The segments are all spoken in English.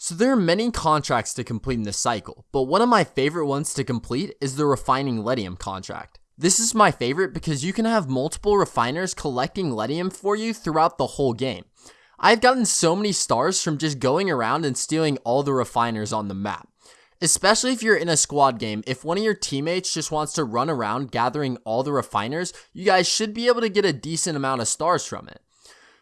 So there are many contracts to complete in this cycle, but one of my favorite ones to complete is the refining Ledium contract. This is my favorite because you can have multiple refiners collecting Ledium for you throughout the whole game. I've gotten so many stars from just going around and stealing all the refiners on the map. Especially if you're in a squad game, if one of your teammates just wants to run around gathering all the refiners, you guys should be able to get a decent amount of stars from it.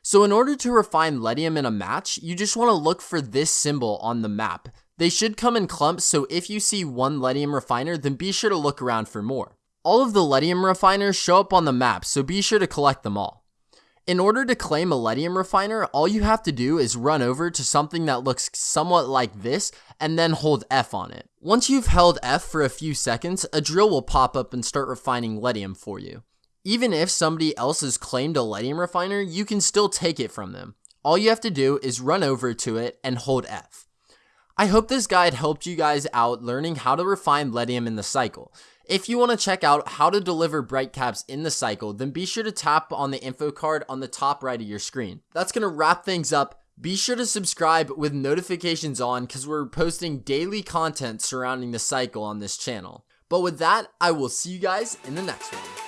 So in order to refine Ledium in a match, you just want to look for this symbol on the map. They should come in clumps, so if you see one Ledium refiner, then be sure to look around for more. All of the Ledium refiners show up on the map, so be sure to collect them all. In order to claim a Ledium refiner, all you have to do is run over to something that looks somewhat like this and then hold F on it. Once you've held F for a few seconds, a drill will pop up and start refining Ledium for you. Even if somebody else has claimed a Ledium refiner, you can still take it from them. All you have to do is run over to it and hold F. I hope this guide helped you guys out learning how to refine Ledium in the cycle. If you want to check out how to deliver bright caps in the cycle, then be sure to tap on the info card on the top right of your screen. That's going to wrap things up. Be sure to subscribe with notifications on because we're posting daily content surrounding the cycle on this channel. But with that, I will see you guys in the next one.